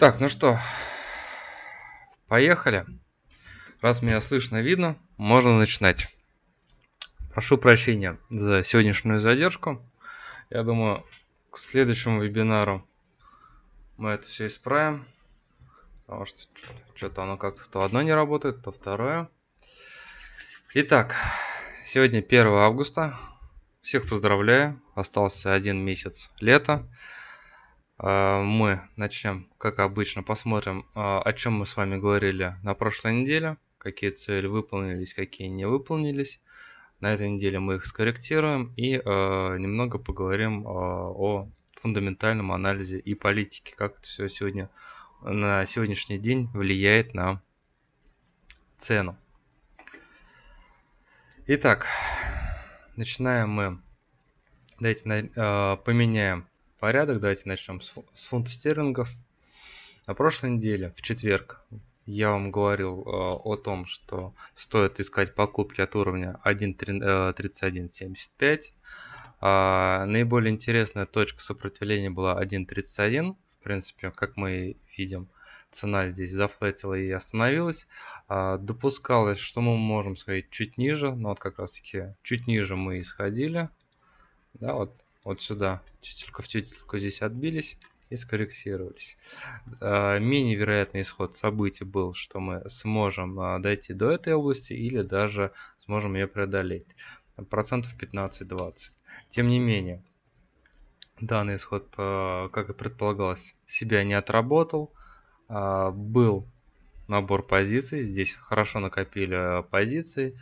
Так, ну что, поехали. Раз меня слышно, видно, можно начинать. Прошу прощения за сегодняшнюю задержку. Я думаю, к следующему вебинару мы это все исправим. Потому что что-то оно как-то то одно не работает, то второе. Итак, сегодня 1 августа. Всех поздравляю. Остался один месяц лета. А, мы начнем, как обычно, посмотрим, а, о чем мы с вами говорили на прошлой неделе, какие цели выполнились, какие не выполнились. На этой неделе мы их скорректируем и а, немного поговорим о фундаментальном анализе и политике, как это все сегодня на сегодняшний день влияет на цену. Итак, начинаем мы. Давайте поменяем порядок. Давайте начнем с, с фунта стерлингов. На прошлой неделе, в четверг, я вам говорил э, о том, что стоит искать покупки от уровня 1.3175. Э, а, наиболее интересная точка сопротивления была 1.31. В принципе, как мы видим, цена здесь зафлетила и остановилась. А, допускалось, что мы можем сходить чуть ниже, но вот как раз таки чуть ниже мы исходили. Да, вот вот сюда, тютелька в тютельку здесь отбились и скорректировались. А, менее вероятный исход событий был, что мы сможем а, дойти до этой области или даже сможем ее преодолеть. Процентов 15-20. Тем не менее, данный исход, а, как и предполагалось, себя не отработал. Был набор позиций, здесь хорошо накопили позиции,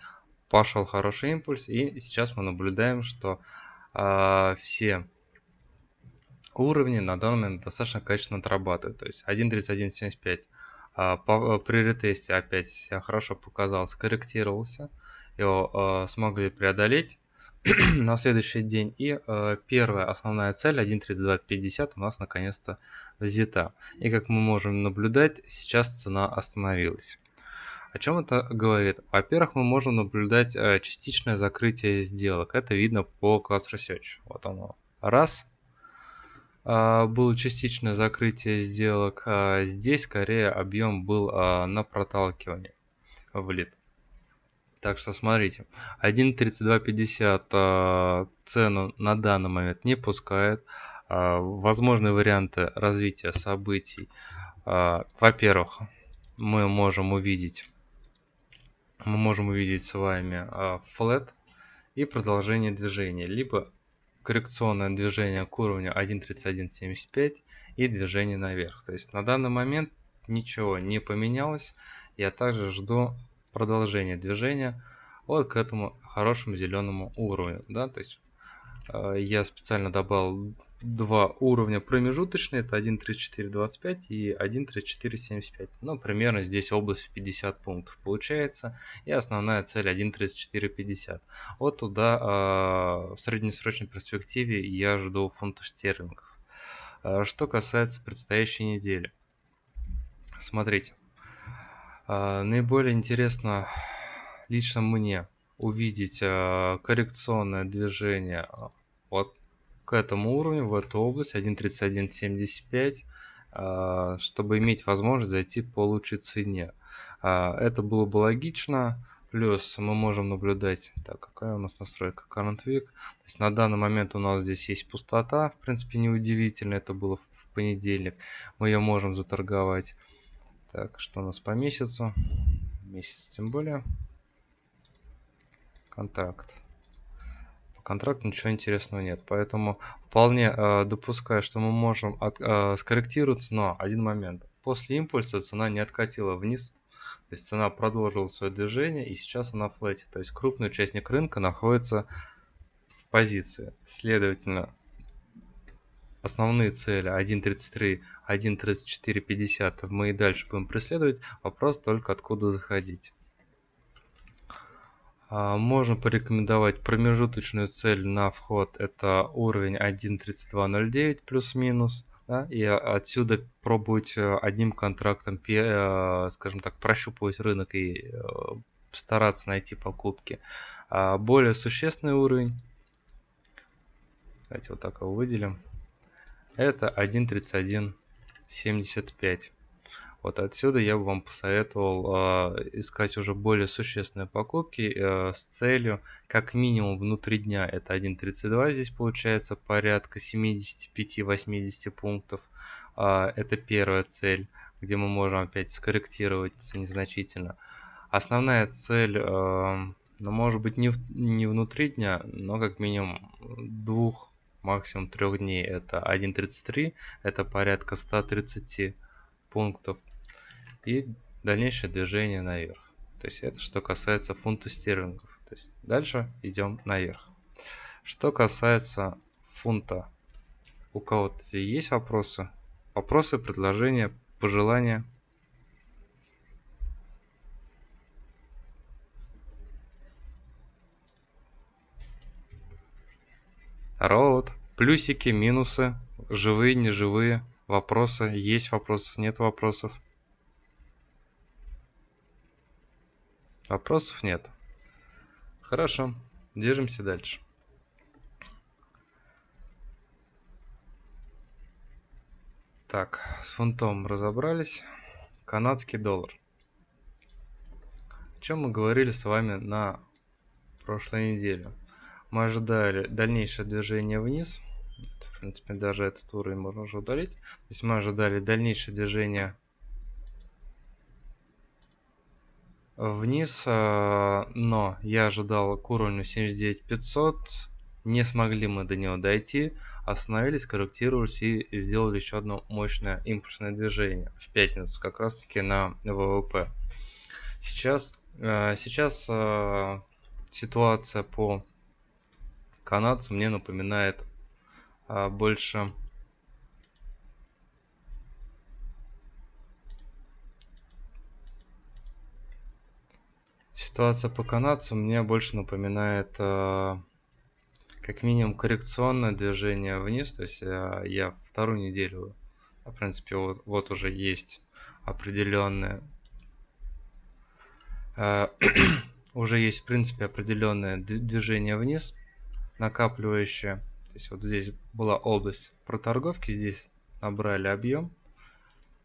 пошел хороший импульс, и сейчас мы наблюдаем, что а, все уровни на данный момент достаточно качественно отрабатывают. То есть 1.31.75 а, по, при ретесте опять себя хорошо показал, скорректировался, его а, смогли преодолеть на следующий день. И э, первая основная цель 1.3250 у нас наконец-то взята. И как мы можем наблюдать, сейчас цена остановилась. О чем это говорит? Во-первых, мы можем наблюдать э, частичное закрытие сделок. Это видно по Class Research. Вот оно. Раз. Э, было частичное закрытие сделок. Э, здесь скорее объем был на проталкивание в лид. Так что смотрите, 1.3250 цену на данный момент не пускает. Возможные варианты развития событий. Во-первых, мы можем увидеть мы можем увидеть с вами а, flat и продолжение движения, либо коррекционное движение к уровню 1.3175 и движение наверх. То есть на данный момент ничего не поменялось. Я также жду продолжения движения вот к этому хорошему зеленому уровню. Да? То есть э, я специально добавил два уровня промежуточные, это 1.3425 и 1.3475. Ну, примерно здесь область в 50 пунктов получается. И основная цель 1.3450. Вот туда э, в среднесрочной перспективе я жду фунта стерлингов. Э, что касается предстоящей недели. Смотрите. Э, наиболее интересно лично мне увидеть коррекционное движение от к этому уровню, в эту область 1.3175, а, чтобы иметь возможность зайти по лучшей цене. А, это было бы логично. Плюс мы можем наблюдать, так, какая у нас настройка Current Week. То есть на данный момент у нас здесь есть пустота, в принципе неудивительно, это было в понедельник. Мы ее можем заторговать. Так, что у нас по месяцу? Месяц тем более. Контракт контракт ничего интересного нет. Поэтому вполне э, допускаю, что мы можем от, э, скорректироваться, но один момент. После импульса цена не откатила вниз, то есть цена продолжила свое движение и сейчас она в флете. То есть крупный участник рынка находится в позиции. Следовательно, основные цели 1.33, 1.3450 мы и дальше будем преследовать. Вопрос только откуда заходить. А, можно порекомендовать промежуточную цель на вход. Это уровень 1.3209 плюс-минус. Да, и отсюда пробовать э, одним контрактом, э, скажем так, прощупывать рынок и э, стараться найти покупки. А, более существенный уровень, давайте вот так его выделим, это 1.31 75. Вот отсюда я бы вам посоветовал э, искать уже более существенные покупки э, с целью как минимум внутри дня. Это 1.32 здесь получается порядка 75-80 пунктов. Э, это первая цель, где мы можем опять скорректировать незначительно. Основная цель, э, ну может быть не, в, не внутри дня, но как минимум двух, максимум трех дней. Это 1.33, это порядка 130 пунктов и дальнейшее движение наверх. То есть это что касается фунта стерлингов. То есть дальше идем наверх. Что касается фунта, у кого-то есть вопросы? Вопросы, предложения, пожелания? Роуд, плюсики, минусы, живые, неживые, вопросы, есть вопросов, нет вопросов. Вопросов нет. Хорошо, держимся дальше. Так, с фунтом разобрались. Канадский доллар. О чем мы говорили с вами на прошлой неделе? Мы ожидали дальнейшее движение вниз. В принципе, даже этот уровень можно уже удалить. То есть мы ожидали дальнейшее движение вниз, а, но я ожидал к уровню 79500, не смогли мы до него дойти, остановились, корректировались и сделали еще одно мощное импульсное движение в пятницу, как раз таки на ВВП. Сейчас, а, сейчас а, ситуация по канадцу мне напоминает больше Ситуация по канадцам мне больше напоминает э, как минимум коррекционное движение вниз. То есть э, я вторую неделю, в принципе, вот, вот уже есть определенное э, уже есть в принципе определенное движение вниз накапливающее. То есть вот здесь была область проторговки, здесь набрали объем.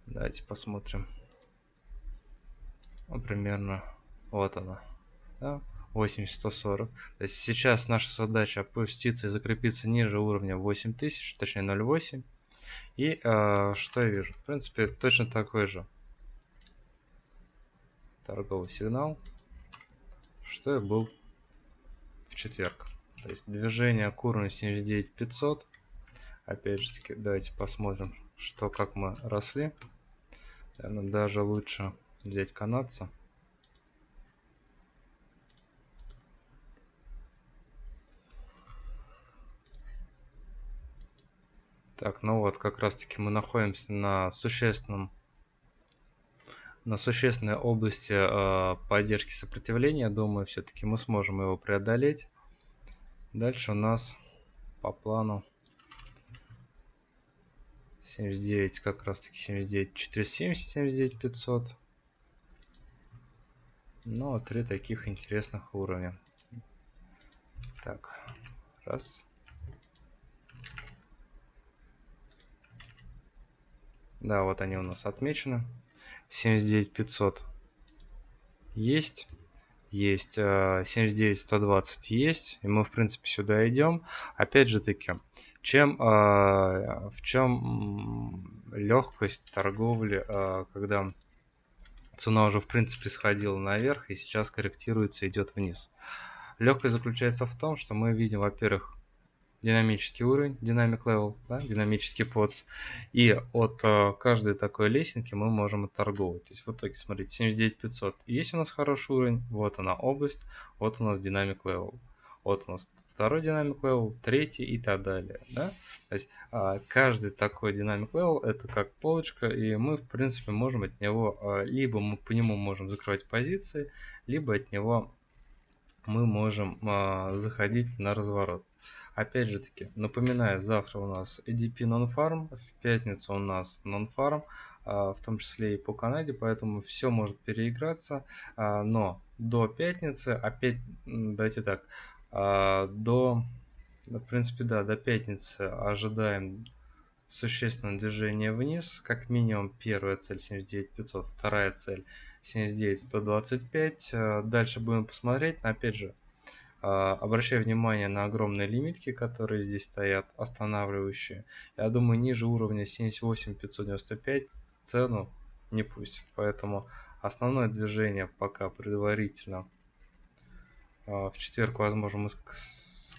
Давайте посмотрим. Ну, примерно вот она. Да? 8140. То есть сейчас наша задача опуститься и закрепиться ниже уровня 8000, точнее 0.8. И э, что я вижу? В принципе, точно такой же торговый сигнал, что и был в четверг. То есть движение к уровню 79500. Опять же таки, давайте посмотрим, что как мы росли. Наверное, даже лучше взять канадца. Так, ну вот, как раз таки мы находимся на существенном на существенной области э, поддержки сопротивления. Думаю, все-таки мы сможем его преодолеть. Дальше у нас по плану 79, как раз таки 79, 470, 79, 500. Ну, три таких интересных уровня. Так, раз. Да, вот они у нас отмечены. 79500 есть. Есть 79120 э, есть. И мы, в принципе, сюда идем. Опять же таки, чем, э, в чем легкость торговли, э, когда цена уже, в принципе, сходила наверх и сейчас корректируется, идет вниз. Легкость заключается в том, что мы видим, во-первых, динамический уровень, динамик level, да, динамический подс. И от э, каждой такой лесенки мы можем отторговать. То есть в итоге, смотрите, 79500. Есть у нас хороший уровень, вот она область, вот у нас динамик level. Вот у нас второй динамик level, третий и так далее. Да? То есть э, каждый такой динамик level это как полочка, и мы в принципе можем от него, э, либо мы по нему можем закрывать позиции, либо от него мы можем э, заходить на разворот. Опять же таки, напоминаю, завтра у нас EDP Non-Farm, в пятницу у нас Non-Farm, а, в том числе и по Канаде, поэтому все может переиграться, а, но до пятницы, опять, давайте так, а, до, в принципе, да, до пятницы ожидаем существенное движение вниз, как минимум первая цель 79500, вторая цель 79125. Э, дальше будем посмотреть, но опять же, обращаю внимание на огромные лимитки, которые здесь стоят, останавливающие. Я думаю, ниже уровня 78595 цену не пустит, поэтому основное движение пока предварительно э, в четверг, возможно, мы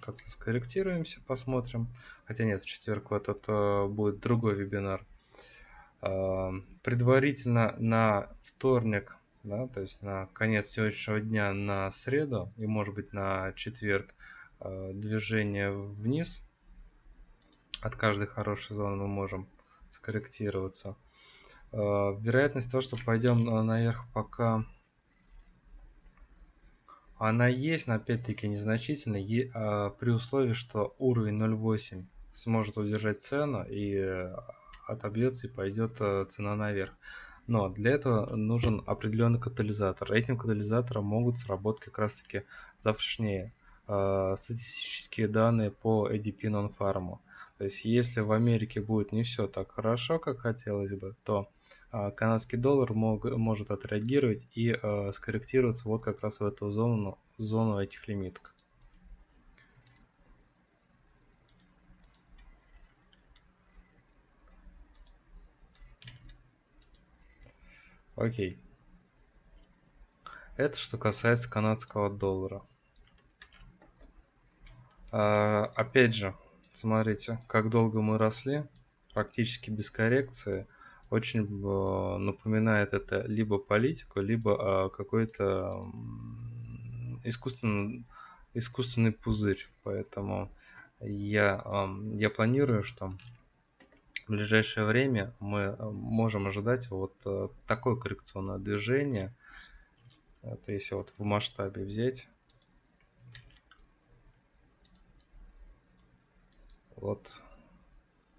как-то скорректируемся, посмотрим. Хотя нет, в четверг вот это будет другой вебинар. А, предварительно на вторник, да, то есть на конец сегодняшнего дня на среду и может быть на четверг а, движение вниз от каждой хорошей зоны мы можем скорректироваться. А, вероятность того, что пойдем наверх пока она есть, но опять-таки незначительно, при условии, что уровень 0.8 сможет удержать цену и э, отобьется и пойдет э, цена наверх. Но для этого нужен определенный катализатор. Этим катализатором могут сработать как раз таки завтрашние э, статистические данные по ADP Non-Farm. То есть если в Америке будет не все так хорошо, как хотелось бы, то э, канадский доллар мог, может отреагировать и э, скорректироваться вот как раз в эту зону, зону этих лимиток. Окей. Это что касается канадского доллара. А, опять же, смотрите, как долго мы росли, практически без коррекции. Очень э, напоминает это либо политику, либо э, какой-то искусственный, искусственный пузырь. Поэтому я, я планирую, что в ближайшее время мы э, можем ожидать вот э, такое коррекционное движение. Это если вот в масштабе взять. Вот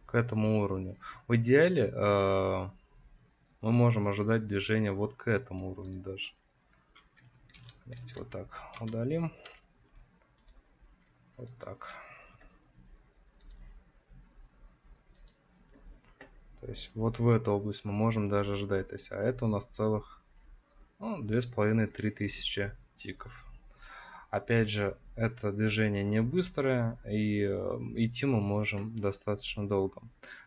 к этому уровню. В идеале э, мы можем ожидать движения вот к этому уровню даже. Давайте вот так удалим. Вот так. То есть вот в эту область мы можем даже ждать. То есть, а это у нас целых ну, 2,5-3 тысячи тиков. Опять же, это движение не быстрое, и э, идти мы можем достаточно долго.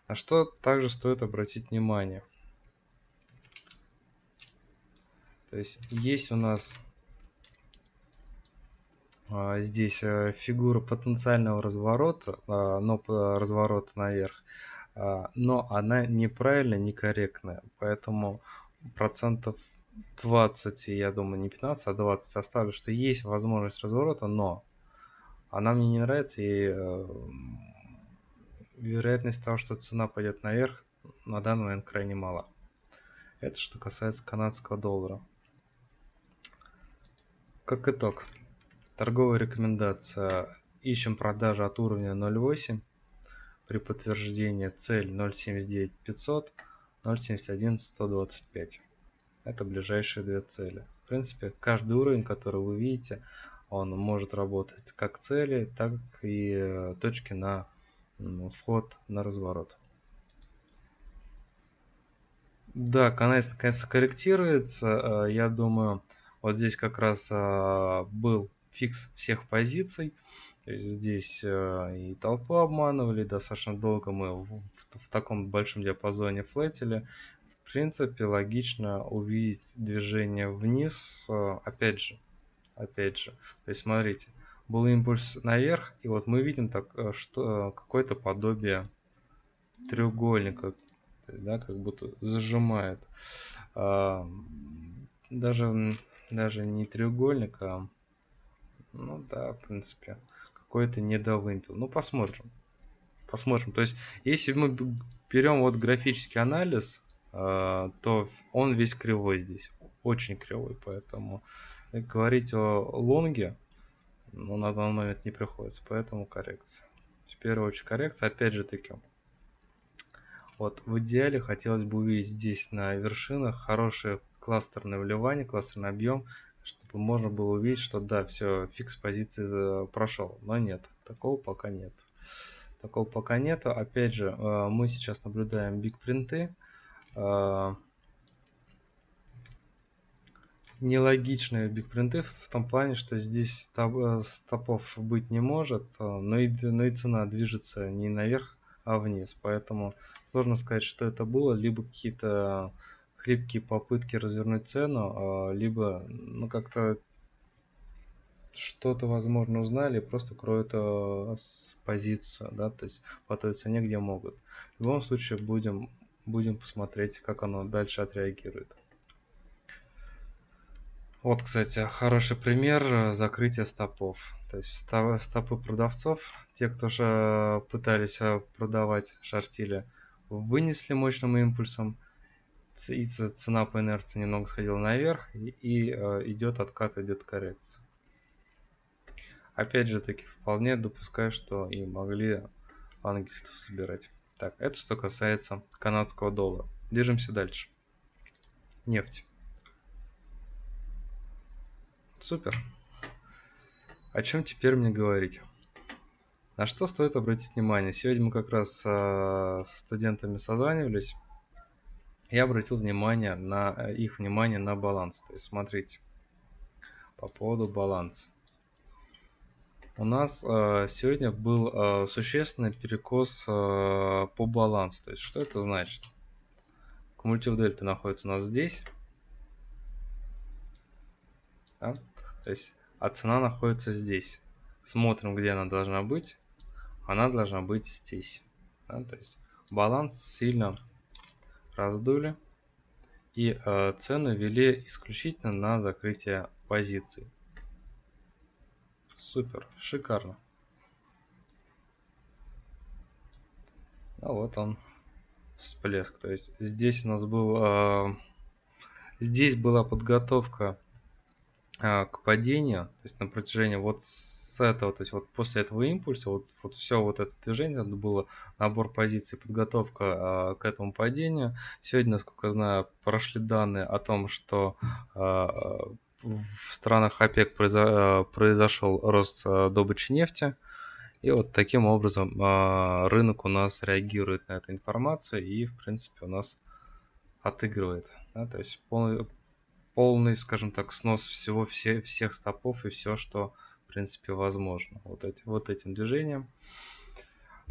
На что также стоит обратить внимание. То есть, есть у нас а, здесь э, фигура потенциального разворота, а, но разворота наверх. А, но она неправильная, некорректная, поэтому процентов 20, я думаю, не 15, а 20 оставлю, что есть возможность разворота, но она мне не нравится, и э, вероятность того, что цена пойдет наверх, на данный момент крайне мала. Это что касается канадского доллара. Как итог, торговая рекомендация. Ищем продажи от уровня 0.8 при подтверждении цель 0.79 500, 0.71 125. Это ближайшие две цели. В принципе, каждый уровень, который вы видите, он может работать как цели, так и э, точки на вход на разворот. Да, канал наконец-то корректируется. Э, я думаю, вот здесь как раз э, был фикс всех позиций здесь э, и толпу обманывали, достаточно долго мы в, в, в таком большом диапазоне флетили. В принципе, логично увидеть движение вниз, э, опять же, опять же. То есть, смотрите, был импульс наверх, и вот мы видим так, э, что какое-то подобие треугольника, да, как будто зажимает. А, даже, даже не треугольник, а ну да, в принципе какой-то недовымпел. Ну, посмотрим. Посмотрим. То есть, если мы берем вот графический анализ, э, то он весь кривой здесь. Очень кривой. Поэтому говорить о лонге, ну, на данный момент не приходится. Поэтому коррекция. В первую очередь коррекция. Опять же таки, вот в идеале хотелось бы увидеть здесь на вершинах хорошее кластерное вливание, кластерный объем чтобы можно было увидеть, что да, все, фикс позиции прошел. Но нет, такого пока нет. такого пока нету. Опять же, э, мы сейчас наблюдаем биг принты. Э, нелогичные бигпринты в, в том плане, что здесь э, стопов быть не может, но и, но и цена движется не наверх, а вниз. Поэтому сложно сказать, что это было. Либо какие-то хлипкие попытки развернуть цену, либо ну как-то что-то, возможно, узнали, просто кроют э, позицию, да, то есть по той цене, где могут. В любом случае будем, будем посмотреть, как оно дальше отреагирует. Вот, кстати, хороший пример э, закрытия стопов. То есть стопы продавцов, те, кто же пытались э, продавать шортили, вынесли мощным импульсом, и цена по инерции немного сходила наверх, и, и э, идет откат, идет коррекция. Опять же таки, вполне допускаю, что и могли ангистов собирать. Так, это что касается канадского доллара. Движемся дальше. Нефть. Супер. О чем теперь мне говорить? На что стоит обратить внимание? Сегодня мы как раз с студентами созванивались. Я обратил внимание на их внимание на баланс. То есть смотрите, по поводу баланса. У нас э, сегодня был э, существенный перекос э, по балансу. То есть, что это значит? Кумулятив дельта находится у нас здесь. Да? То есть, а цена находится здесь. Смотрим, где она должна быть. Она должна быть здесь. Да? То есть, баланс сильно раздули. И э, цены вели исключительно на закрытие позиций. Супер, шикарно. А вот он, всплеск. То есть здесь у нас был, э, здесь была подготовка к падению, то есть на протяжении вот с этого, то есть вот после этого импульса, вот, вот все вот это движение, это было набор позиций, подготовка э, к этому падению. Сегодня, насколько я знаю, прошли данные о том, что э, в странах ОПЕК произо произошел рост э, добычи нефти. И вот таким образом э, рынок у нас реагирует на эту информацию и, в принципе, у нас отыгрывает. Да? То есть полный, полный, скажем так, снос всего, все, всех стопов и все, что, в принципе, возможно. Вот, эти, вот этим движением.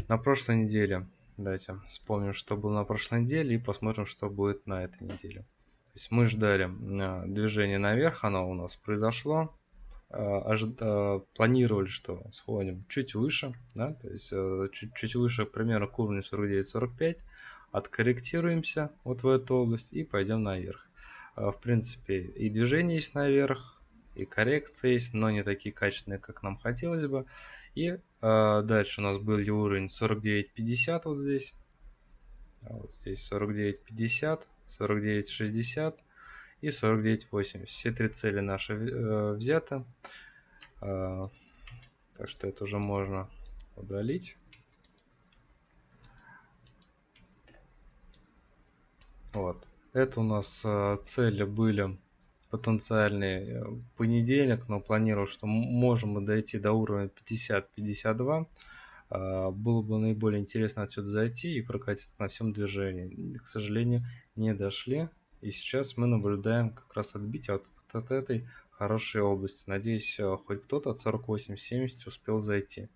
На прошлой неделе, давайте вспомним, что было на прошлой неделе и посмотрим, что будет на этой неделе есть мы ждали а, движение наверх, оно у нас произошло. А. А, планировали, что сходим чуть выше, да, то есть чуть, чуть выше примерно к уровню 49-45, откорректируемся вот в эту область и пойдем наверх. В принципе, и движение есть наверх, и коррекция есть, но не такие качественные, как нам хотелось бы. И э, дальше у нас был уровень 49.50 вот здесь. Вот здесь 49.50. 49.60 и 49.80. Все три цели наши э, взяты. Э, так что это уже можно удалить. Вот. Это у нас э, цели были потенциальный э, понедельник, но планировал, что можем мы дойти до уровня 50-52. А, было бы наиболее интересно отсюда зайти и прокатиться на всем движении. К сожалению, не дошли. И сейчас мы наблюдаем как раз отбитие от, от этой хорошей области. Надеюсь, э, хоть кто-то от 48.70 успел зайти.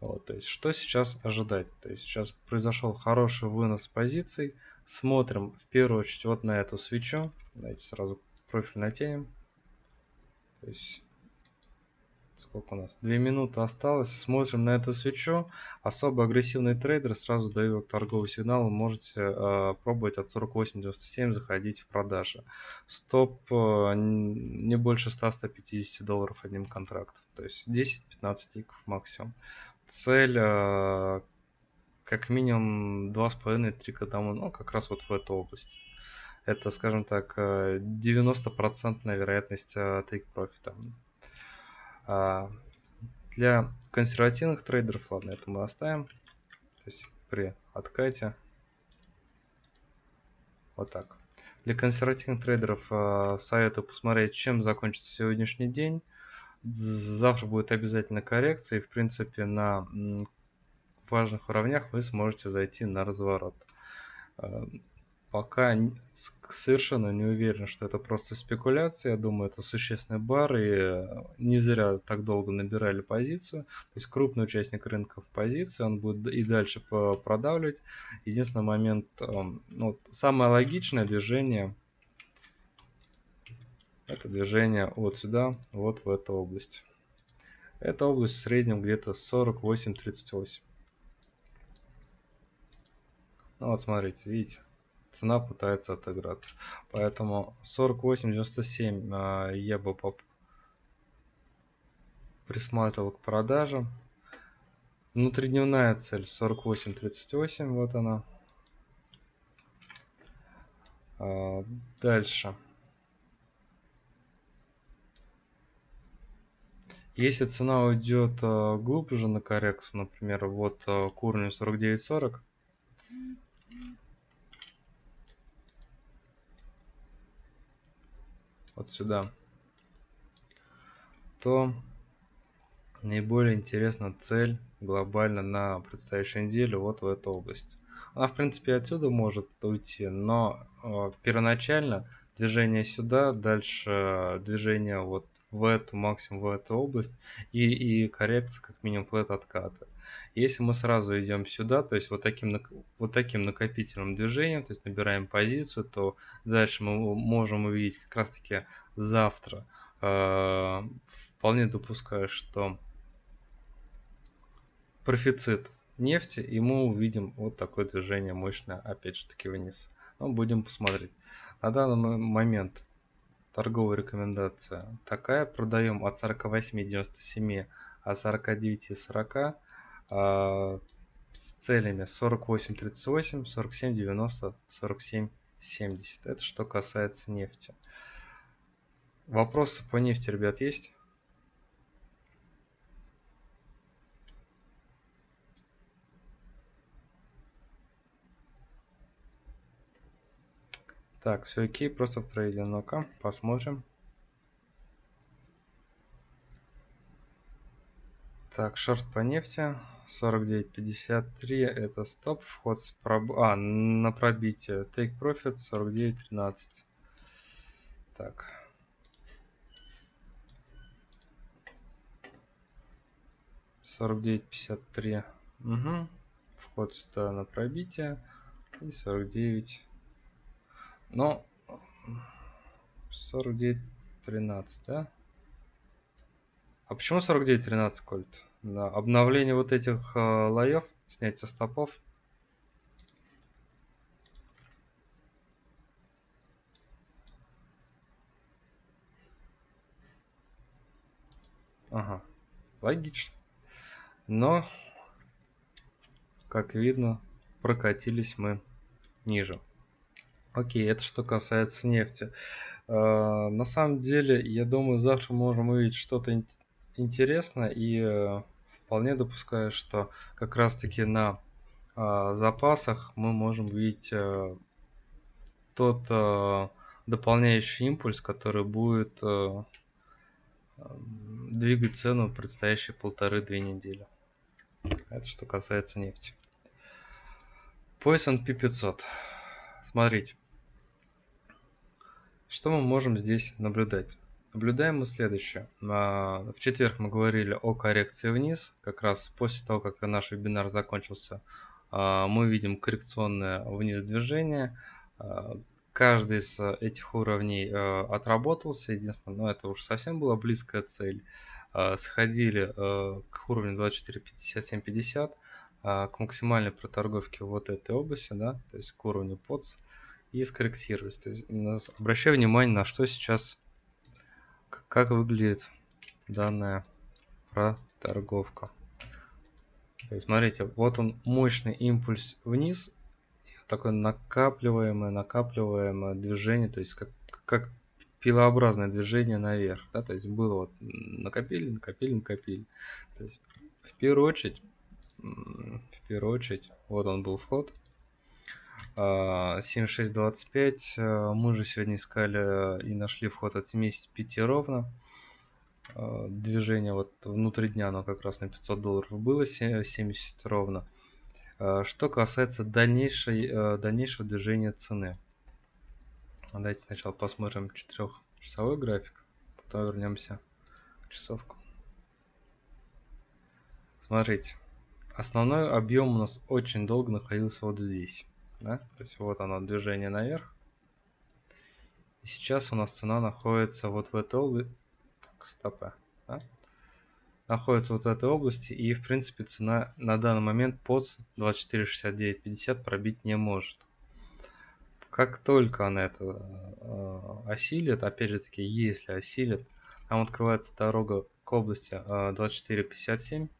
Вот, то есть, что сейчас ожидать? То есть, сейчас произошел хороший вынос позиций. Смотрим в первую очередь вот на эту свечу. Давайте сразу профиль натянем. То есть, Сколько у нас? Две минуты осталось. Смотрим на эту свечу. Особо агрессивный трейдер сразу дает торговый сигнал. Можете э, пробовать от 48.97 заходить в продажи. Стоп э, не больше 100-150 долларов одним контрактом. То есть 10-15 тиков максимум. Цель э, как минимум 2,5-3 к одному. Ну, как раз вот в эту область. Это, скажем так, 90% э, вероятность э, тейк профита. Для консервативных трейдеров, ладно, это мы оставим. То есть при откате. Вот так. Для консервативных трейдеров э, советую посмотреть, чем закончится сегодняшний день. Завтра будет обязательно коррекция. И, в принципе, на важных уровнях вы сможете зайти на разворот. Э, пока совершенно не уверен, что это просто спекуляция. Я думаю, это существенный бар, и э, не зря так долго набирали позицию. То есть крупный участник рынка в позиции, он будет и дальше продавливать. Единственный момент, эм, ну, самое логичное движение, это движение вот сюда, вот в эту область. Эта область в среднем где-то 48-38. Ну вот смотрите, видите, цена пытается отыграться. Поэтому 48.97 а, я бы поп присматривал к продажам. Внутридневная цель 48.38, вот она. А, дальше. Если цена уйдет а, глубже на коррекцию, например, вот к уровню 49.40, вот сюда, то наиболее интересна цель глобально на предстоящую неделю вот в эту область. Она, в принципе, отсюда может уйти, но э, первоначально движение сюда, дальше движение вот в эту, максимум в эту область и, и коррекция как минимум флет отката. Если мы сразу идем сюда, то есть вот таким, вот таким накопительным движением, то есть набираем позицию, то дальше мы можем увидеть как раз таки завтра. Э, вполне допускаю, что профицит нефти, и мы увидим вот такое движение мощное, опять же таки вниз. Но будем посмотреть. На данный момент торговая рекомендация такая. Продаем от 48.97 от 49.40 э, с целями 48.38, 47.90, 47.70. Это что касается нефти. Вопросы по нефти, ребят, есть? Так, все окей, просто в трейде. Ну-ка, посмотрим. Так, шорт по нефти 49.53 это стоп, вход с проб... а, на пробитие. Take profit 49.13. Так. Сорок девять пятьдесят три. Вход сюда на пробитие. И сорок девять но 49.13, да? А почему 49.13, Кольт? Да, обновление вот этих э, лоев, снятие стопов. Ага, логично. Но, как видно, прокатились мы ниже. Окей, это что касается нефти. Э, на самом деле, я думаю, завтра можем увидеть что-то интересное и э, вполне допускаю, что как раз-таки на э, запасах мы можем увидеть тот дополняющий импульс, который будет двигать цену в предстоящие полторы-две недели. Это что касается нефти. По S&P 500. Смотрите. Что мы можем здесь наблюдать? Наблюдаем мы следующее. В четверг мы говорили о коррекции вниз. Как раз после того, как наш вебинар закончился, а, мы видим коррекционное вниз движение. А, каждый из этих уровней а, отработался. Единственное, но ну, это уж совсем была близкая цель. Сходили к уровню 24.57.50 к максимальной проторговке вот этой области, да, то есть к уровню POTS и скорректировать. То есть обращаю внимание на что сейчас, как выглядит данная проторговка. То есть смотрите, вот он мощный импульс вниз, такое накапливаемое, накапливаемое движение, то есть как, как пилообразное движение наверх. Да? То есть было вот накопили, накопили, накопили. То есть в первую очередь, в первую очередь, вот он был вход, 7625. А, э, мы же сегодня искали и нашли вход от 75 ровно. э, движение вот внутри дня, оно как раз на 500 долларов было 70 ровно. Э, что касается дальнейшей, э, дальнейшего движения цены. Давайте сначала посмотрим 4-часовой график, потом вернемся к часовку. Смотрите, основной объем у нас очень долго находился вот здесь. Да? То есть вот оно движение наверх. И сейчас у нас цена находится вот в этой области. Так, стопы. Да? Находится вот в этой области. И в принципе цена на данный момент под 24.69.50 пробить не может. Как только она это э, осилит, опять же таки, если осилит, там открывается дорога к области э, 24.57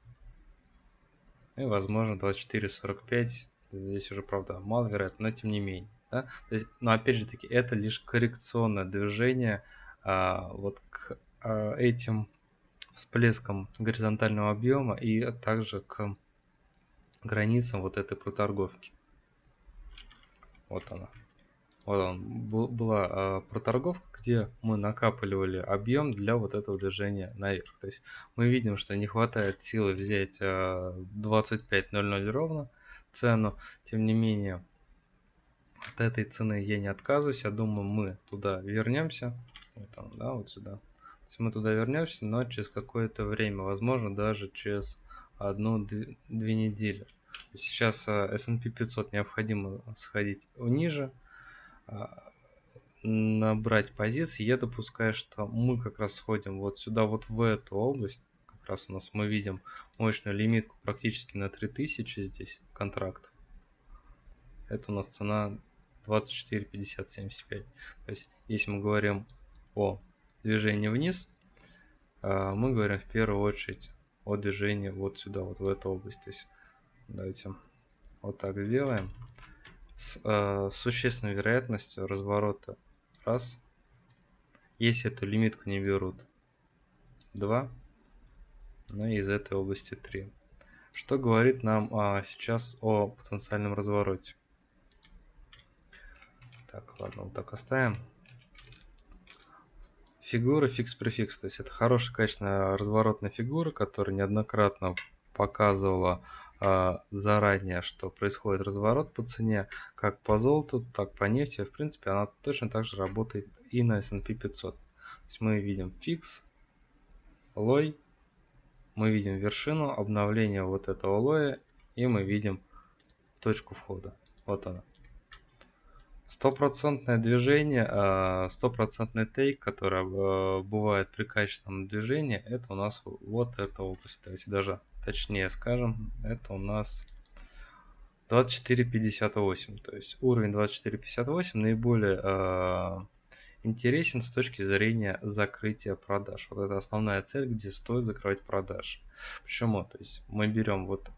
и возможно 24.45 здесь уже правда маловероятно но тем не менее да? То есть, но опять же таки это лишь коррекционное движение а, вот к а, этим всплескам горизонтального объема и также к границам вот этой проторговки вот она вот он была э, проторговка, где мы накапливали объем для вот этого движения наверх. То есть мы видим, что не хватает силы взять э, 25.00 ровно цену. Тем не менее, от этой цены я не отказываюсь. Я думаю, мы туда вернемся. Вот там, да, вот сюда. То есть мы туда вернемся, но через какое-то время, возможно, даже через одну-две недели. Сейчас э, S&P 500 необходимо сходить ниже, а, набрать позиции, я допускаю, что мы как раз сходим вот сюда, вот в эту область. Как раз у нас мы видим мощную лимитку практически на 3000 здесь контракт. Это у нас цена 24, 50, 75. То есть, если мы говорим о движении вниз, а, мы говорим в первую очередь о движении вот сюда, вот в эту область. То есть, давайте вот так сделаем с э, существенной вероятностью разворота раз если эту лимитку не берут 2 ну и из этой области 3 что говорит нам а, сейчас о потенциальном развороте так ладно вот так оставим фигура фикс префикс то есть это хорошая качественная разворотная фигура которая неоднократно показывала а, заранее, что происходит разворот по цене, как по золоту, так по нефти. В принципе, она точно так же работает и на S&P 500. То есть мы видим фикс, лой, мы видим вершину, обновление вот этого лоя, и мы видим точку входа. Вот она. Стопроцентное движение, а, стопроцентный тейк, который а, бывает при качественном движении, это у нас вот эта область. Давайте даже точнее скажем, это у нас 24.58. То есть уровень 24.58 наиболее э, интересен с точки зрения закрытия продаж. Вот это основная цель, где стоит закрывать продажи. Почему? То есть мы берем вот,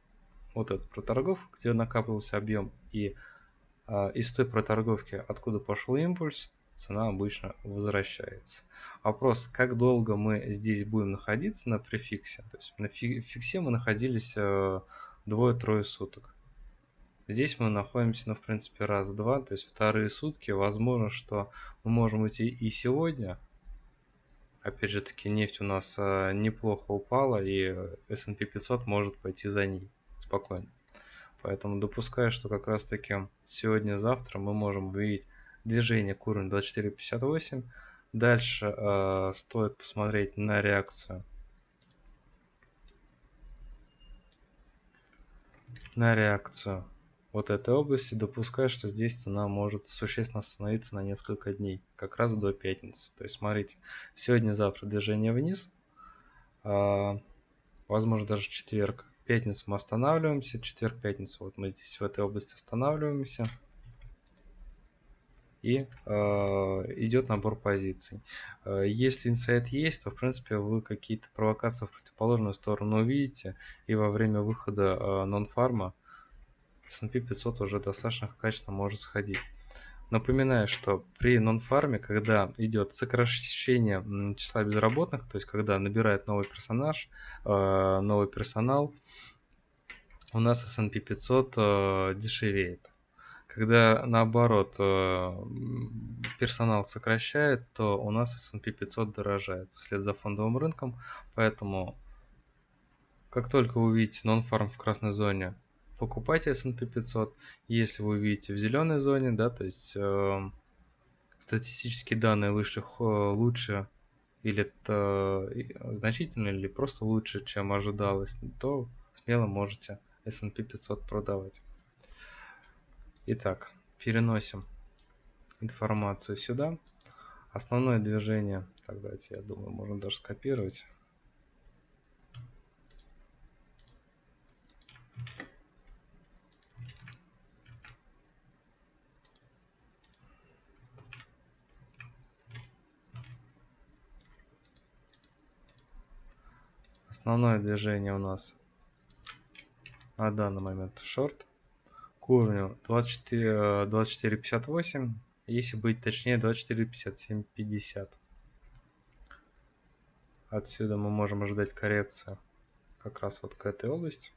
вот эту проторговку, где накапливался объем и а, из той проторговки, откуда пошел импульс, цена обычно возвращается. Вопрос, как долго мы здесь будем находиться на префиксе. То есть на фиксе мы находились э, двое-трое суток. Здесь мы находимся, ну, в принципе, раз-два, то есть вторые сутки. Возможно, что мы можем уйти и сегодня. Опять же таки, нефть у нас э, неплохо упала, и S&P 500 может пойти за ней спокойно. Поэтому допускаю, что как раз таки сегодня-завтра мы можем увидеть движение к уровню 24.58. Дальше э, стоит посмотреть на реакцию. На реакцию вот этой области. Допускаю, что здесь цена может существенно остановиться на несколько дней. Как раз до пятницы. То есть смотрите, сегодня-завтра движение вниз. Э, возможно даже четверг пятницу мы останавливаемся, четверг-пятницу вот мы здесь в этой области останавливаемся. И э, идет набор позиций. Э, если инсайт есть, то в принципе вы какие-то провокации в противоположную сторону увидите. И во время выхода э, нон-фарма S&P 500 уже достаточно качественно может сходить. Напоминаю, что при нон-фарме, когда идет сокращение числа безработных, то есть когда набирает новый персонаж, э, новый персонал, у нас S&P 500 э, дешевеет. Когда наоборот э, персонал сокращает, то у нас S&P 500 дорожает вслед за фондовым рынком, поэтому как только вы увидите non-farm в красной зоне, покупайте S&P 500. Если вы увидите в зеленой зоне, да, то есть э, статистические данные лучше, лучше или это э, значительно или просто лучше, чем ожидалось, то смело можете S&P 500 продавать. Итак, переносим информацию сюда. Основное движение, так давайте, я думаю, можно даже скопировать. Основное движение у нас на данный момент шорт к уровню 24, 24.58, если быть точнее 24.57.50. Отсюда мы можем ожидать коррекцию как раз вот к этой области.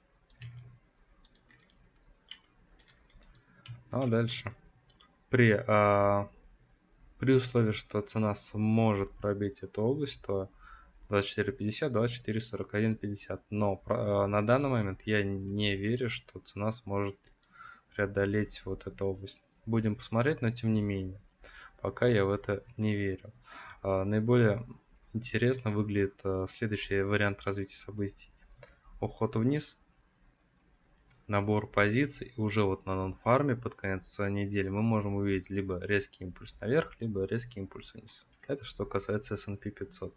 Ну а дальше при, а, при условии, что цена сможет пробить эту область, то 24.50, 24.41.50. Но э, на данный момент я не верю, что цена сможет преодолеть вот эту область. Будем посмотреть, но тем не менее. Пока я в это не верю. Э, наиболее интересно выглядит э, следующий вариант развития событий. Уход вниз, набор позиций, и уже вот на нон-фарме под конец недели мы можем увидеть либо резкий импульс наверх, либо резкий импульс вниз. Это что касается S&P 500.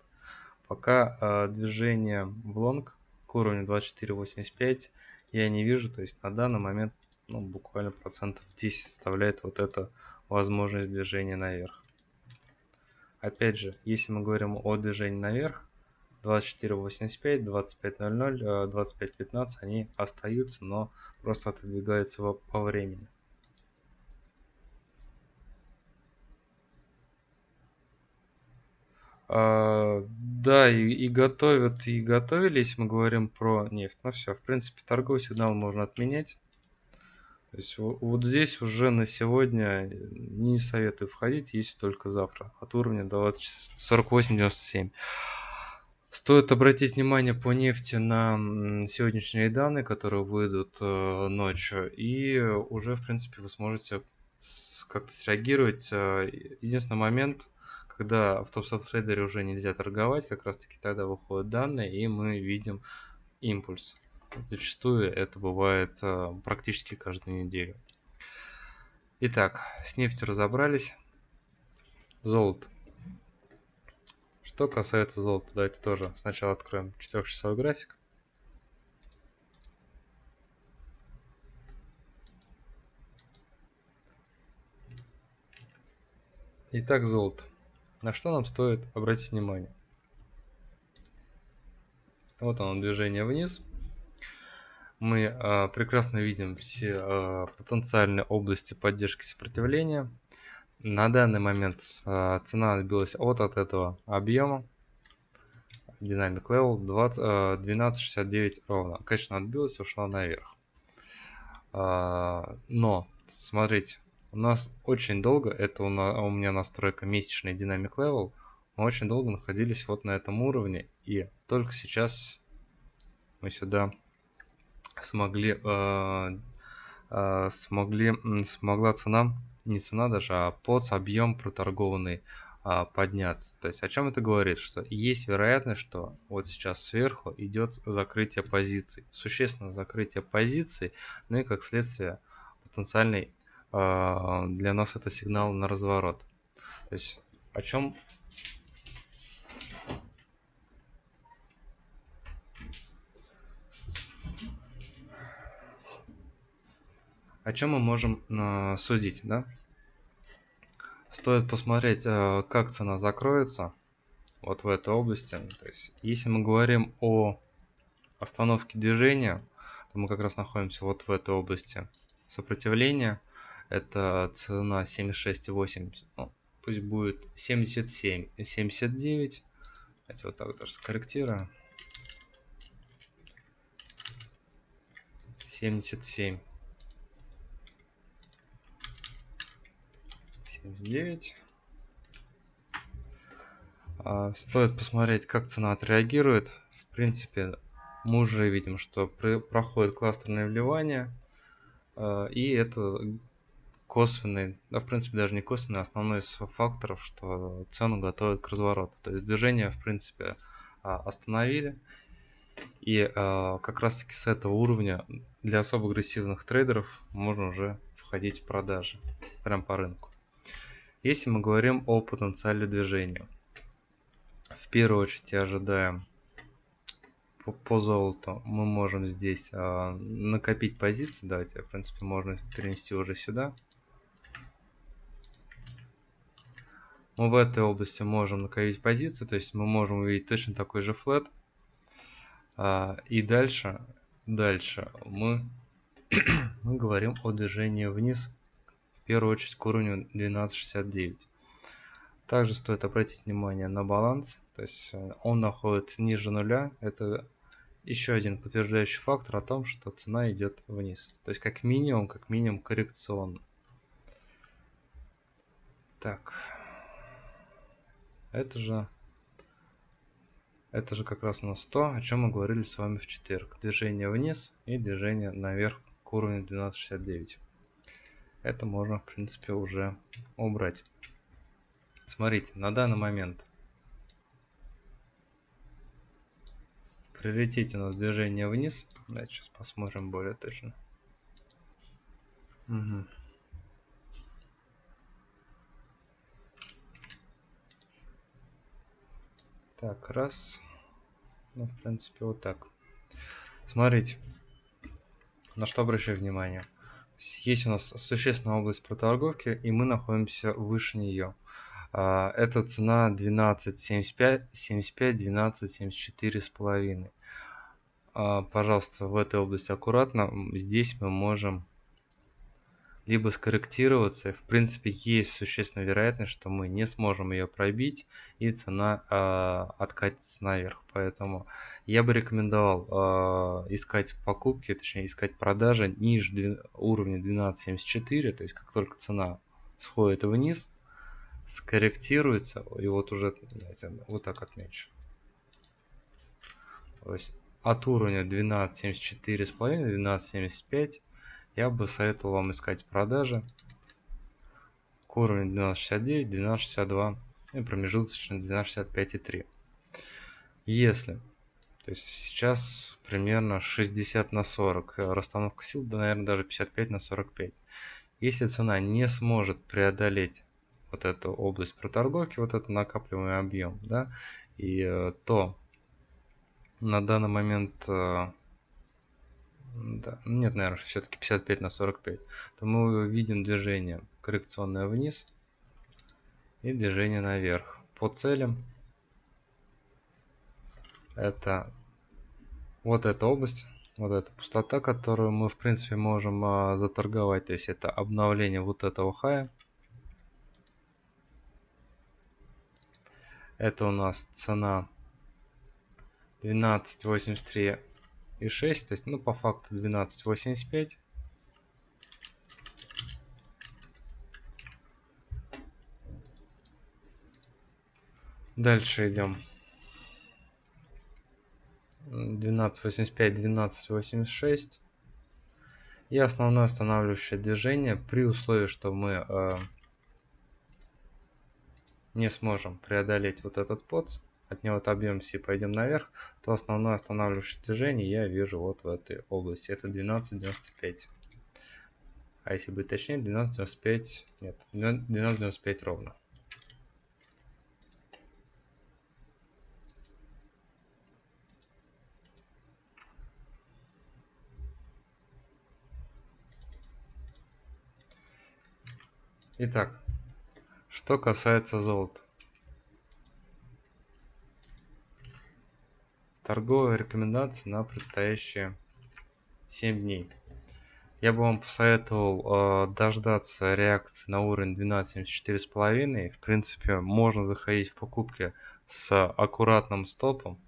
Пока э, движение в лонг к уровню 24.85 я не вижу, то есть на данный момент ну, буквально процентов 10 составляет вот эта возможность движения наверх. Опять же, если мы говорим о движении наверх, 24.85, 25.00, 25.15 они остаются, но просто отодвигаются по времени. А, да, и, и готовят, и готовили, если мы говорим про нефть. Ну все, в принципе, торговый сигнал можно отменять. То есть вот здесь уже на сегодня не советую входить, если только завтра. От уровня 48.97. Стоит обратить внимание по нефти на сегодняшние данные, которые выйдут э, ночью. И уже, в принципе, вы сможете как-то среагировать. Э, единственный момент – когда в топ-сабтрейдере уже нельзя торговать, как раз таки тогда выходят данные, и мы видим импульс. Зачастую это бывает э, практически каждую неделю. Итак, с нефтью разобрались. Золото. Что касается золота, давайте тоже сначала откроем 4-часовой график. Итак, золото. На что нам стоит обратить внимание? Вот оно движение вниз. Мы э, прекрасно видим все э, потенциальные области поддержки сопротивления. На данный момент э, цена отбилась от, от этого объема. Dynamic Level 20, э, 12.69 ровно. Конечно, отбилась, ушла наверх. Но, смотрите, у нас очень долго, это у, на, у меня настройка месячный Dynamic Level, мы очень долго находились вот на этом уровне, и только сейчас мы сюда смогли, э, э, смогли, смогла цена, не цена даже, а под объем проторгованный э, подняться. То есть о чем это говорит? Что есть вероятность, что вот сейчас сверху идет закрытие позиций, существенное закрытие позиций, ну и как следствие потенциальный для нас это сигнал на разворот. То есть о чем о чем мы можем э, судить, да? Стоит посмотреть, э, как цена закроется вот в этой области. То есть, если мы говорим о остановке движения, то мы как раз находимся вот в этой области сопротивления это цена 76,8, ну, пусть будет 77, 79. Давайте вот так даже скорректирую. 77. 79. А, стоит посмотреть, как цена отреагирует. В принципе, мы уже видим, что проходит кластерное вливание. А, и это косвенный, да, в принципе, даже не косвенный, а основной из факторов, что цену готовят к развороту. То есть движение, в принципе, а, остановили. И как раз таки с этого уровня для особо агрессивных трейдеров можно уже входить в продажи прям по рынку. Если мы говорим о потенциале движения, в первую очередь ожидаем по, по золоту мы можем здесь э, накопить позиции. Давайте, в принципе, можно перенести уже сюда. Мы в этой области можем накопить позиции, то есть мы можем увидеть точно такой же флет. Э, и дальше, дальше мы, мы говорим о движении вниз, в первую очередь к уровню 12.69. Также стоит обратить внимание на баланс, то есть э, он находится ниже нуля. Это еще один подтверждающий фактор о том, что цена идет вниз. То есть как минимум, как минимум коррекционно. Так. Это же это же как раз у нас то, о чем мы говорили с вами в четверг. Движение вниз и движение наверх к уровню 12.69. Это можно, в принципе, уже убрать. Смотрите, на данный момент в приоритете у нас движение вниз. Давайте сейчас посмотрим более точно. Угу. Так, раз. Ну, в принципе, вот так. Смотрите, на что обращаю внимание. Есть у нас существенная область проторговки, и мы находимся выше нее. А, это цена 12.75, 75, 12.74 с половиной. А, пожалуйста, в этой области аккуратно. Здесь мы можем либо скорректироваться. В принципе, есть существенная вероятность, что мы не сможем ее пробить и цена э, откатится наверх. Поэтому я бы рекомендовал э, искать покупки, точнее искать продажи ниже уровня 12.74. То есть как только цена сходит вниз, скорректируется, и вот уже вот так отмечу. То есть от уровня 12.74,5, 12.75 я бы советовал вам искать продажи к уровню 12.69, 12.62 и промежуточно 12.65,3. Если, то есть сейчас примерно 60 на 40, расстановка сил, да, наверное, даже 55 на 45. Если цена не сможет преодолеть вот эту область проторговки, вот этот накапливаемый объем, да, и э, то на данный момент, э, да, нет, наверное, все-таки 55 на 45, то мы видим движение коррекционное вниз и движение наверх. По целям это вот эта область, вот эта пустота, которую мы в принципе можем а, заторговать, то есть это обновление вот этого хая. Это у нас цена 12.83 и 6, то есть, ну, по факту 12.85. Дальше идем. 12.85, 12.86. И основное останавливающее движение при условии, что мы э, не сможем преодолеть вот этот подс, от него отобьемся и пойдем наверх, то основное останавливающее движение я вижу вот в этой области. Это 12.95. А если быть точнее, 12.95, нет, 12.95 ровно. Итак, что касается золота. Торговая рекомендация на предстоящие 7 дней. Я бы вам посоветовал э, дождаться реакции на уровень 12.74,5. В принципе, можно заходить в покупки с аккуратным стопом.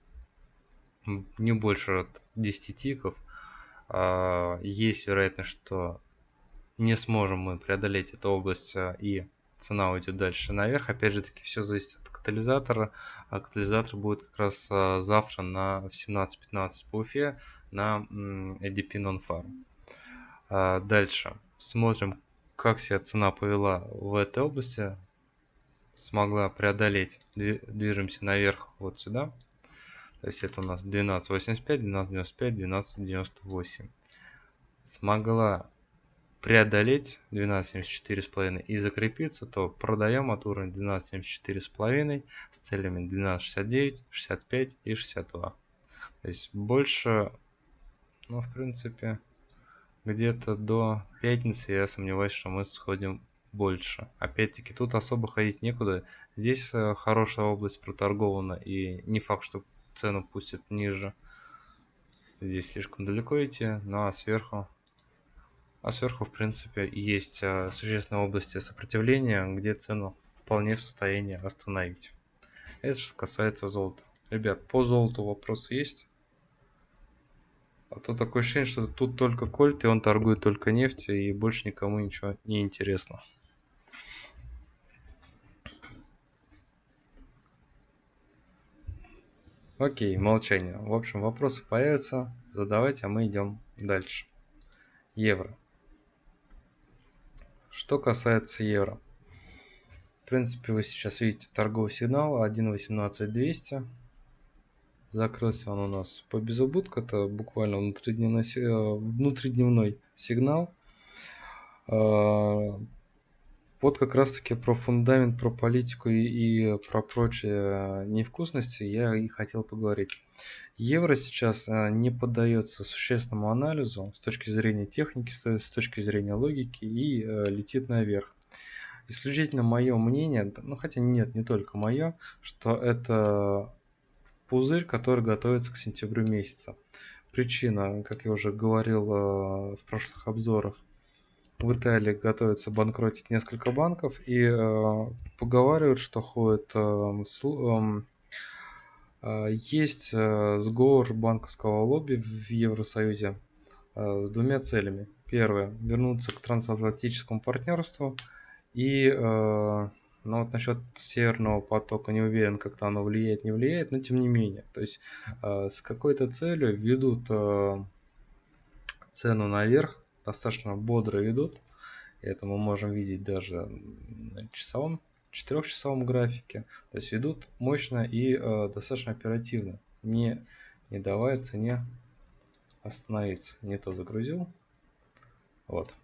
Не больше 10 тиков. Э, есть вероятность, что не сможем мы преодолеть эту область э, и цена уйдет дальше наверх. Опять же таки, все зависит от катализатора. А катализатор будет как раз а, завтра на, в 17.15 по Уфе на ADP Non-Farm. А, дальше смотрим, как себя цена повела в этой области. Смогла преодолеть. Движемся наверх вот сюда. То есть это у нас 12.85, 12.95, 12.98. Смогла преодолеть 12.74,5 и закрепиться, то продаем от уровня 12.74,5 с целями 12.69, 65 и 62. То есть больше, ну в принципе, где-то до пятницы я сомневаюсь, что мы сходим больше. Опять-таки тут особо ходить некуда. Здесь э, хорошая область проторгована и не факт, что цену пустят ниже. Здесь слишком далеко идти, ну а сверху а сверху, в принципе, есть э, существенные области сопротивления, где цену вполне в состоянии остановить. Это что касается золота. Ребят, по золоту вопросы есть? А то такое ощущение, что тут только кольт, и он торгует только нефтью, и больше никому ничего не интересно. Окей, молчание. В общем, вопросы появятся, задавайте, а мы идем дальше. Евро. Что касается евро. В принципе, вы сейчас видите торговый сигнал 1.18200. Закрылся он у нас по безубытку. Это буквально внутридневной, э, внутридневной сигнал. Вот как раз таки про фундамент, про политику и, и про прочие невкусности я и хотел поговорить. Евро сейчас э, не поддается существенному анализу с точки зрения техники, с точки зрения логики и э, летит наверх. Исключительно мое мнение, ну хотя нет, не только мое, что это пузырь, который готовится к сентябрю месяца. Причина, как я уже говорил э, в прошлых обзорах, в Италии готовится банкротить несколько банков и э, поговаривают, что ходит э, э, э, есть э, сговор банковского лобби в Евросоюзе э, с двумя целями. Первое вернуться к трансатлантическому партнерству и э, ну вот насчет северного потока не уверен, как-то оно влияет, не влияет, но тем не менее. То есть э, с какой-то целью ведут э, цену наверх, достаточно бодро ведут. Это мы можем видеть даже на часовом, четырехчасовом графике. То есть ведут мощно и э, достаточно оперативно, не, не давая цене остановиться. Не то загрузил. Вот.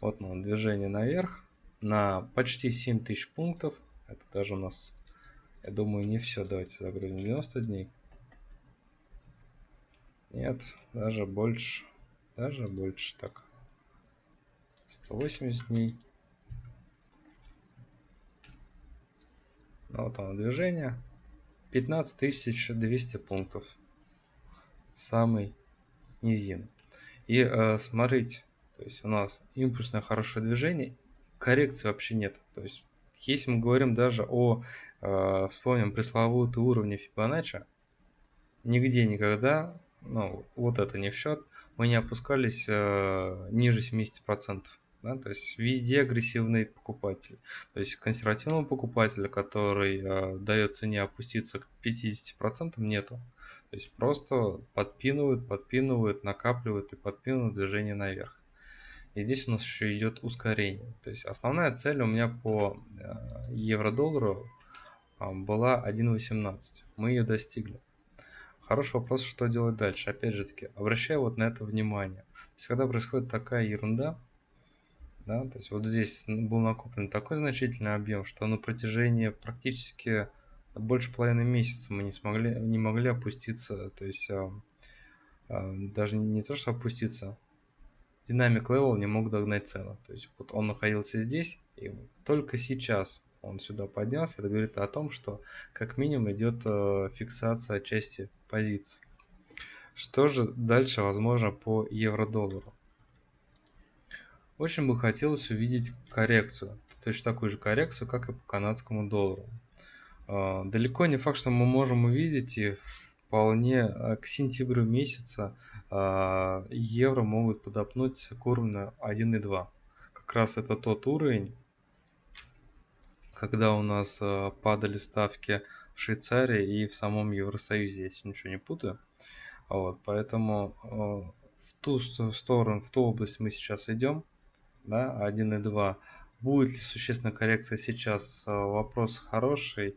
Вот ну, движение наверх на почти 7000 пунктов. Это даже у нас, я думаю, не все. Давайте загрузим 90 дней. Нет, даже больше. Даже больше так. 180 дней. Ну, вот оно движение. 15200 пунктов. Самый низин. И э, смотрите, то есть у нас импульсное хорошее движение, коррекции вообще нет. То есть если мы говорим даже о, э, вспомним пресловутые уровни Фибоначчи, нигде никогда, ну вот это не в счет, мы не опускались э, ниже 70%. Да, то есть везде агрессивный покупатель. То есть консервативного покупателя, который э, дает цене опуститься к 50% нету. То есть просто подпинывают, подпинывают, накапливают и подпинывают движение наверх. И здесь у нас еще идет ускорение. То есть основная цель у меня по э, евро-доллару э, была 1.18. Мы ее достигли. Хороший вопрос, что делать дальше. Опять же таки, обращаю вот на это внимание. То есть, когда происходит такая ерунда, да, то есть вот здесь был накоплен такой значительный объем, что на протяжении практически больше половины месяца мы не смогли, не могли опуститься, то есть а, а, даже не то, что опуститься, dynamic level не мог догнать цену. То есть вот он находился здесь, и только сейчас он сюда поднялся, это говорит о том, что как минимум идет э, фиксация части позиций. Что же дальше возможно по евро-доллару? Очень бы хотелось увидеть коррекцию, точно такую же коррекцию, как и по канадскому доллару. Э, далеко не факт, что мы можем увидеть и вполне э, к сентябрю месяца евро могут подопнуть к уровню 1.2. Как раз это тот уровень, когда у нас э, падали ставки в Швейцарии и в самом Евросоюзе, если ничего не путаю. Вот, поэтому э, в ту сторону, в ту область мы сейчас идем, да, 1 и 2. Будет ли существенная коррекция сейчас? Э, вопрос хороший.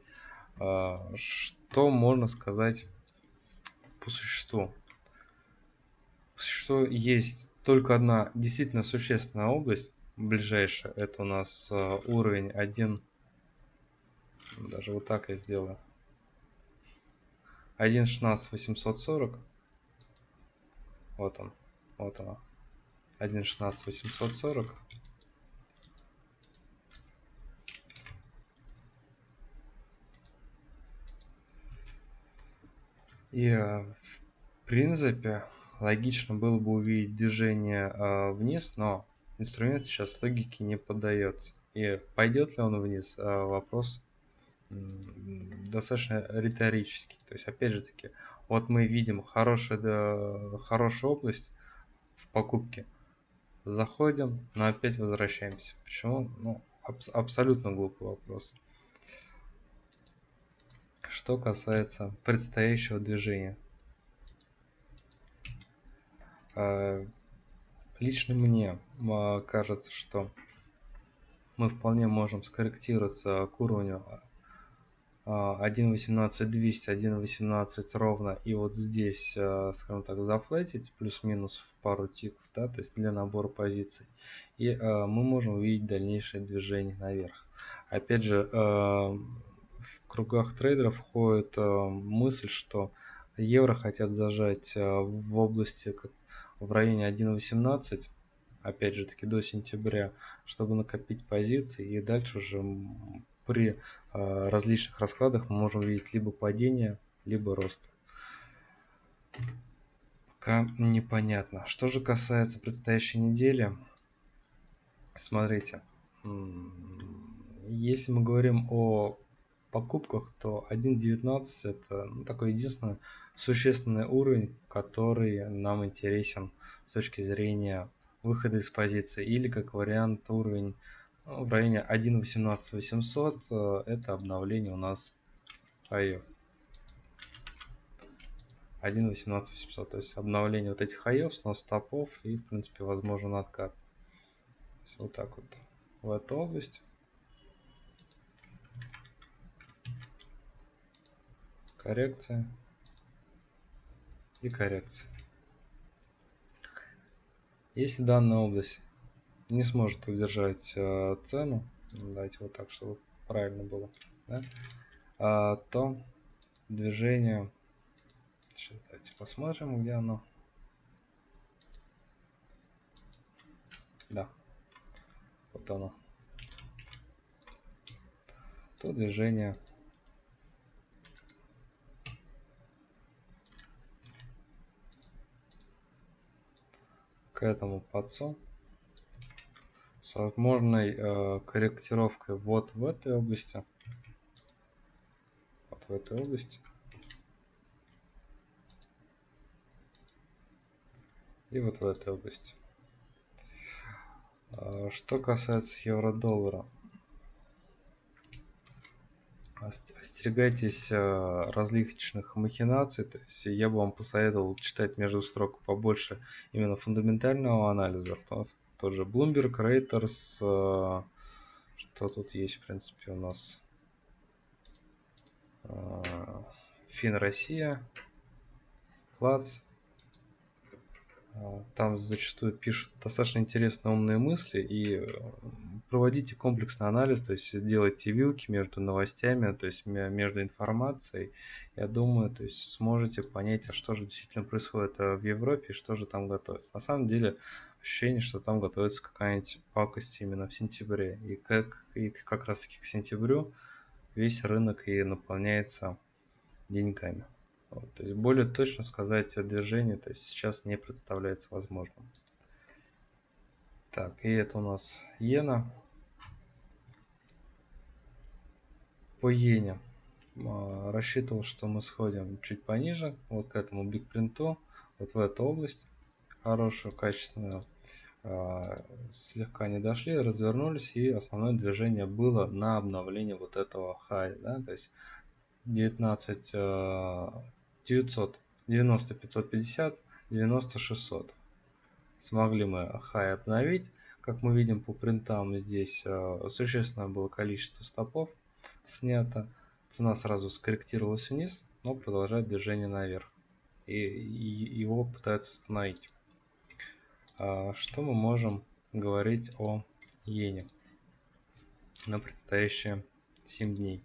Что можно сказать по существу? Что есть только одна действительно существенная область, ближайшая, это у нас уровень 1 даже вот так я сделаю. 1.16 840. Вот он. Вот она. 1.16 840. И э, в принципе логично было бы увидеть движение э, вниз, но инструмент сейчас логике не поддается. И пойдет ли он вниз, э, вопрос достаточно риторический. То есть, опять же таки, вот мы видим хорошая, да, хорошая область в покупке. Заходим, но опять возвращаемся. Почему? Ну, аб абсолютно глупый вопрос. Что касается предстоящего движения. А, лично мне а, кажется, что мы вполне можем скорректироваться к уровню 1.18.200, 1.18 ровно, и вот здесь, э, скажем так, зафлетить плюс-минус в пару тиков, да, то есть для набора позиций. И э, мы можем увидеть дальнейшее движение наверх. Опять же, э, в кругах трейдеров ходит мысль, что евро хотят зажать в области в районе 1.18, опять же таки до сентября, чтобы накопить позиции и дальше уже при э, различных раскладах мы можем видеть либо падение, либо рост. Пока непонятно. Что же касается предстоящей недели, смотрите, если мы говорим о покупках, то 1.19 это ну, такой единственный существенный уровень, который нам интересен с точки зрения выхода из позиции или как вариант уровень в районе 1.18.800 э, это обновление у нас хаев. 1.18.800, то есть обновление вот этих хаев, снос стопов и в принципе возможен откат. вот так вот в эту область. Коррекция и коррекция. Если данная область не сможет удержать э, цену, давайте вот так, чтобы правильно было, да, а, то движение, сейчас давайте посмотрим, где оно. Да, вот оно. То движение к этому подцу с возможной э, корректировкой вот в этой области. Вот в этой области. И вот в этой области. Э, что касается евро-доллара. Остерегайтесь э, различных махинаций. То есть я бы вам посоветовал читать между строк побольше именно фундаментального анализа, в том, тоже Bloomberg, Reuters. Э, что тут есть, в принципе, у нас? Э, Фин Россия, Плац. Э, там зачастую пишут достаточно интересные умные мысли и проводите комплексный анализ, то есть делайте вилки между новостями, то есть между информацией. Я думаю, то есть сможете понять, а что же действительно происходит в Европе и что же там готовится. На самом деле ощущение, что там готовится какая-нибудь пакость именно в сентябре. И как, и как раз таки к сентябрю весь рынок и наполняется деньгами. Вот, то есть более точно сказать о движении то есть сейчас не представляется возможным. Так, и это у нас иена. По иене а, рассчитывал, что мы сходим чуть пониже, вот к этому бигпринту, вот в эту область хорошую, качественную. э, слегка не дошли, развернулись, и основное движение было на обновление вот этого хай, да, то есть 19 900, 90 550, 90 600. Смогли мы хай обновить. Как мы видим по принтам, здесь э, существенное было количество стопов снято. Цена сразу скорректировалась вниз, но продолжает движение наверх. И его пытаются остановить. А, что мы можем говорить о иене на предстоящие 7 дней?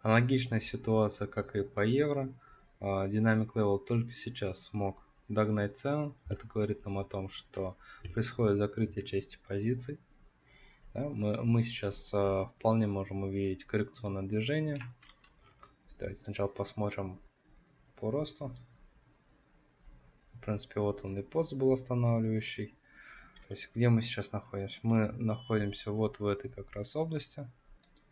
Аналогичная ситуация, как и по евро. Dynamic Level только сейчас смог догнать цену. Это говорит нам о том, что происходит закрытие части позиций. Мы сейчас а, вполне можем увидеть коррекционное движение. Давайте сначала посмотрим по росту. В принципе, вот он и пост был останавливающий. То есть, где мы сейчас находимся? Мы находимся вот в этой как раз области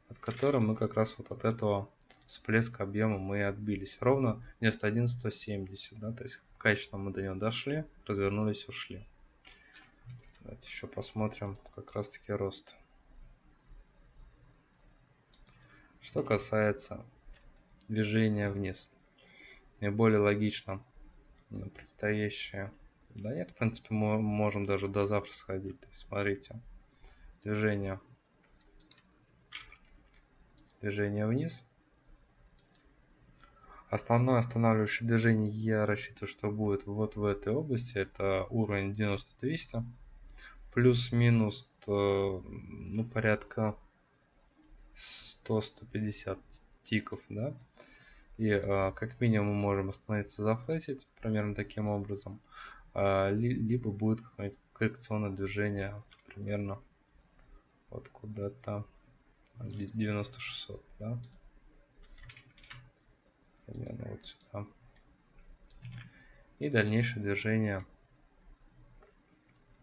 от которой мы как раз вот от этого всплеска объема мы отбились. Ровно вместо 1170, да, то есть качественно мы до него дошли, развернулись, ушли. Давайте еще посмотрим как раз таки рост. Что касается движения вниз, наиболее логично на предстоящее. Да нет, в принципе, мы можем даже до завтра сходить. То есть, смотрите, движение движение вниз. Основное останавливающее движение я рассчитываю, что будет вот в этой области. Это уровень 90-200. Плюс-минус ну, порядка 100-150 тиков. Да? И а, как минимум мы можем остановиться зафлетить примерно таким образом. А, ли, либо будет какое-нибудь коррекционное движение примерно вот куда-то 9600, да? Примерно вот сюда. И дальнейшее движение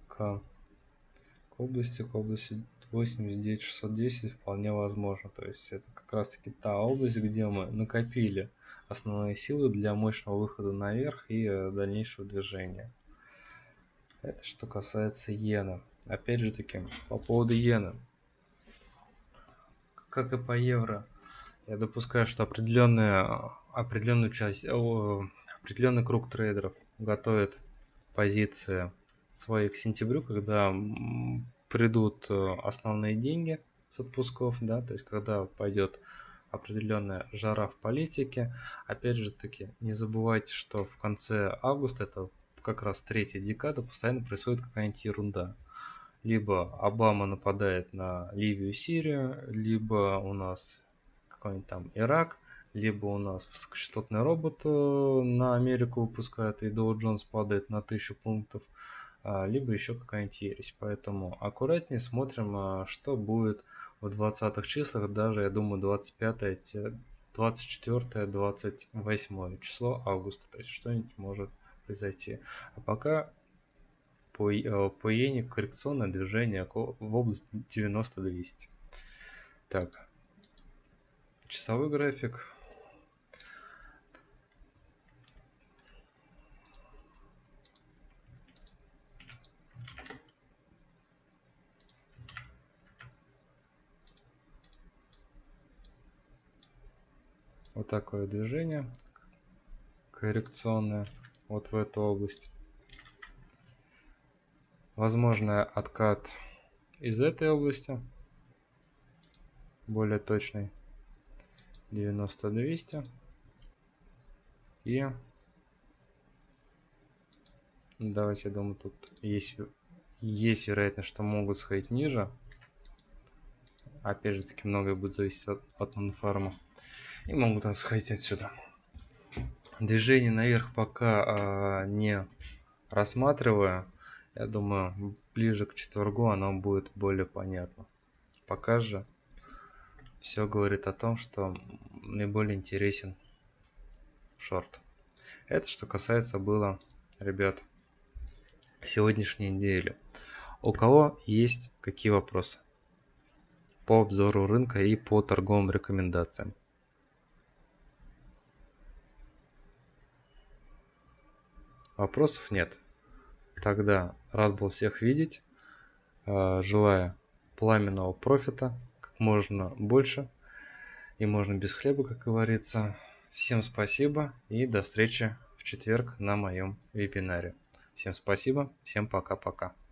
к, к области, к области 89610 вполне возможно. То есть это как раз таки та область, где мы накопили основные силы для мощного выхода наверх и э, дальнейшего движения. Это что касается иены. Опять же таки, по поводу иены как и по евро, я допускаю, что определенная, определенную часть, определенный круг трейдеров готовит позиции свои к сентябрю, когда придут э, основные деньги с отпусков, да, то есть когда пойдет определенная жара в политике. Опять же таки, не забывайте, что в конце августа, это как раз третья декада, постоянно происходит какая-нибудь ерунда либо Обама нападает на Ливию и Сирию, либо у нас какой-нибудь там Ирак, либо у нас высокочастотный робот э, на Америку выпускает, и Доу Джонс падает на 1000 пунктов, либо еще какая-нибудь ересь. Поэтому аккуратнее смотрим, а, что будет в 20 числах, даже, я думаю, 25 24-28 число августа, то есть что-нибудь может произойти. А пока по, по иене коррекционное движение в область 90-200. Так, часовой график. Вот такое движение коррекционное вот в эту область. Возможно откат из этой области более точный 90 200 и давайте я думаю тут есть есть вероятность что могут сходить ниже. Опять же таки многое будет зависеть от, от нонфарма и могут сходить отсюда движение наверх пока а, не рассматривая я думаю, ближе к четвергу оно будет более понятно. Пока же все говорит о том, что наиболее интересен шорт. Это что касается было, ребят, сегодняшней недели. У кого есть какие вопросы по обзору рынка и по торговым рекомендациям? Вопросов нет. Тогда рад был всех видеть. Э, желаю пламенного профита как можно больше. И можно без хлеба, как говорится. Всем спасибо и до встречи в четверг на моем вебинаре. Всем спасибо, всем пока-пока.